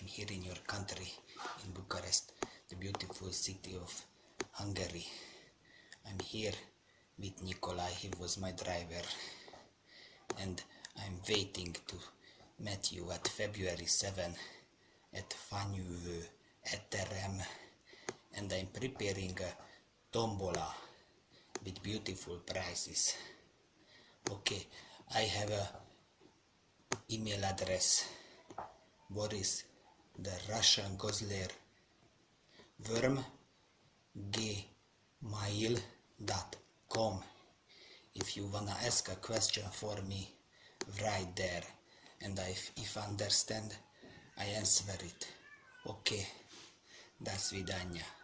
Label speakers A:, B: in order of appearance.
A: I'm here in your country, in Bucharest, the beautiful city of Hungary. I'm here with Nikolai, he was my driver. And I'm waiting to meet you at February 7 at Fanyűvő Étterem. And I'm preparing a tombola with beautiful prices. Okay, I have a email address. Boris the Russian Gosler worm gmail.com if you wanna ask a question for me right there and I, if understand I answer it okay до свидания